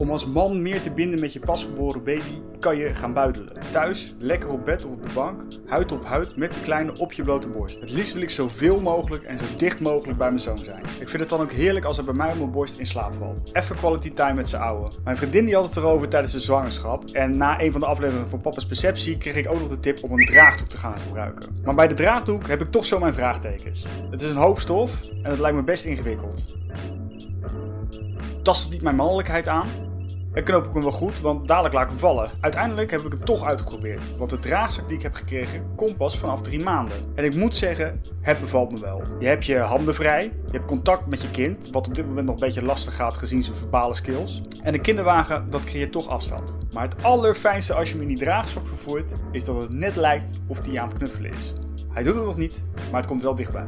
Om als man meer te binden met je pasgeboren baby kan je gaan buidelen. Thuis, lekker op bed of op de bank, huid op huid met de kleine op je blote borst. Het liefst wil ik zoveel mogelijk en zo dicht mogelijk bij mijn zoon zijn. Ik vind het dan ook heerlijk als hij bij mij op mijn borst in slaap valt. Even quality time met z'n ouwe. Mijn vriendin die had het erover tijdens de zwangerschap en na een van de afleveringen van Papa's Perceptie kreeg ik ook nog de tip om een draagdoek te gaan gebruiken. Maar bij de draagdoek heb ik toch zo mijn vraagtekens. Het is een hoop stof en het lijkt me best ingewikkeld. Tast het niet mijn mannelijkheid aan? En knoop ik hem wel goed, want dadelijk laat ik hem vallen. Uiteindelijk heb ik hem toch uitgeprobeerd, want de draagzak die ik heb gekregen komt pas vanaf drie maanden. En ik moet zeggen, het bevalt me wel. Je hebt je handen vrij, je hebt contact met je kind, wat op dit moment nog een beetje lastig gaat gezien zijn verbale skills. En de kinderwagen, dat creëert toch afstand. Maar het allerfijnste als je hem in die draagzak vervoert, is dat het net lijkt of hij aan het knuffelen is. Hij doet het nog niet, maar het komt wel dichtbij.